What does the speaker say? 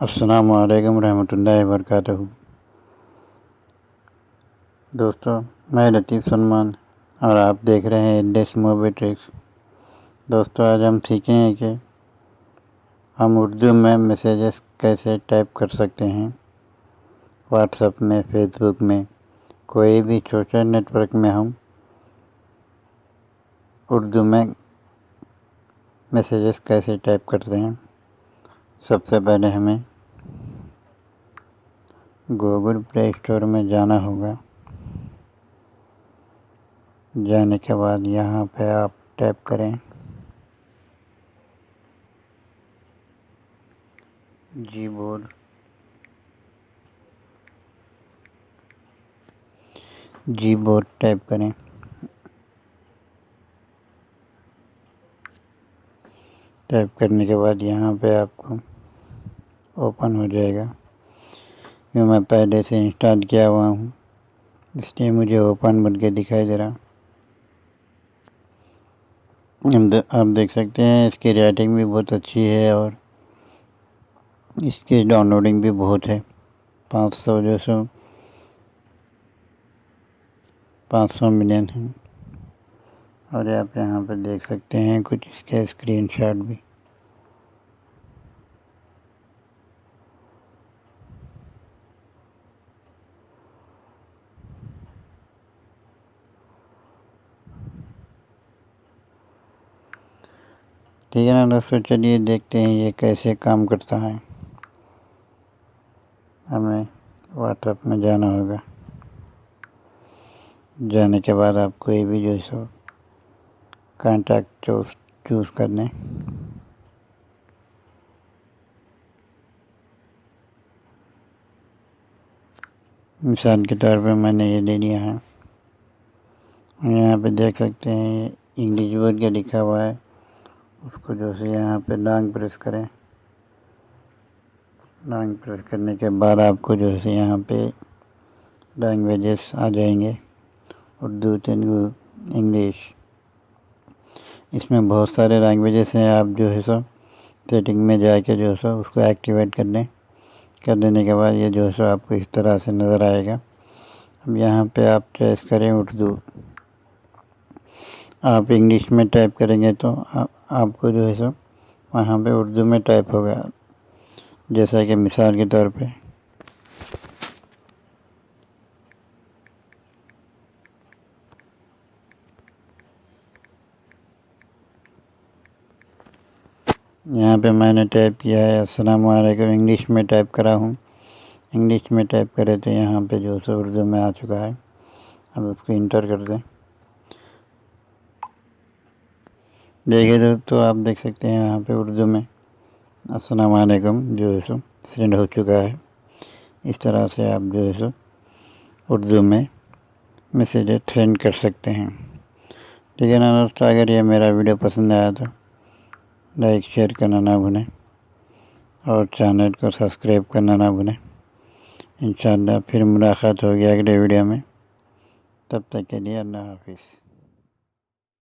असलकम रहमतुल्लाहि वरकatuh दोस्तों, मैं लतीफ़ सलमान और आप देख रहे हैं इंडेक्स मोबी ट्रिक्स दोस्तों, आज हम सीखेंगे कि हम उर्दू में मैसेजेस कैसे टाइप कर सकते हैं। व्हाट्सएप में फेसबुक में, कोई भी सोशल नेटवर्क में हम उर्दू में मैसेजेस कैसे टाइप करते हैं। सबसे पहले हमें गूगल प्ले स्टोर में जाना होगा। जाने के बाद यहाँ पे आप टैप करें। जी बोर्ड जी बोर्ड टाइप करें। टाइप करने के बाद यहाँ पे आपको ओपन हो जाएगा। जो मैं पहले से इंस्टॉल किया हुआ हूँ, इसलिए मुझे ओपन बन के दिखाई दे रहा। आप देख सकते हैं, इसकी रेटिंग भी बहुत अच्छी है और इसकी डाउनलोडिंग भी बहुत है। पाँच सौ जो सौ, पाँच सौ मिलियन है। और आप यहाँ पर देख सकते हैं कुछ इसके स्क्रीनशॉट भी। ठीक है ना दोस्तों चलिए देखते हैं ये कैसे काम करता है। हमें व्हाट्सएप में जाना होगा। जाने के बाद आप कोई भी जो है सो कांटेक्ट चूज़ चूज़ करने। मिसाल के तौर पे मैंने ये ले लिया है। यहाँ पे देख सकते हैं, इंग्लिश वर्ड क्या लिखा हुआ है। उसको जो है यहाँ पे लॉन्ग प्रेस करें। लॉन्ग प्रेस करने के बाद आपको जो है यहाँ पे लैंग्वेजेस आ जाएँगे। उर्दू, तेलुगु, इंग्लिश। इसमें बहुत सारे लैंग्वेजेस हैं। आप जो है सो सेटिंग में जाके जो है सो उसको एक्टिवेट कर लें कर देने के बाद ये जो है सो आपको इस तरह से नज़र आएगा। अब यहाँ पे आप चॉइस करें उर्दू। आप इंग्लिश में टाइप करेंगे तो आ, आपको जो है सो वहाँ पे उर्दू में टाइप होगा। जैसा कि मिसाल के तौर पे। यहाँ पे मैंने टाइप किया है अस्सलाम वालेकुम इंग्लिश में टाइप करा हूँ। इंग्लिश में टाइप करे तो यहाँ पे जो सो उर्दू में आ चुका है। अब उसको इंटर कर दें। देखिए दोस्तों आप देख सकते हैं यहाँ पे उर्दू में अस्सलाम वालेकुम, जो है सो सेंड हो चुका है। इस तरह से आप जो है सो, उर्दू में मैसेज सेंड कर सकते हैं। ठीक है ना दोस्तों अगर ये मेरा वीडियो पसंद आया तो लाइक शेयर करना ना भूलें और चैनल को सब्सक्राइब करना ना भूलें। इन फिर मुलाकात होगी अगले वीडियो में। तब तक के लिए अल्लाह हाफिज़।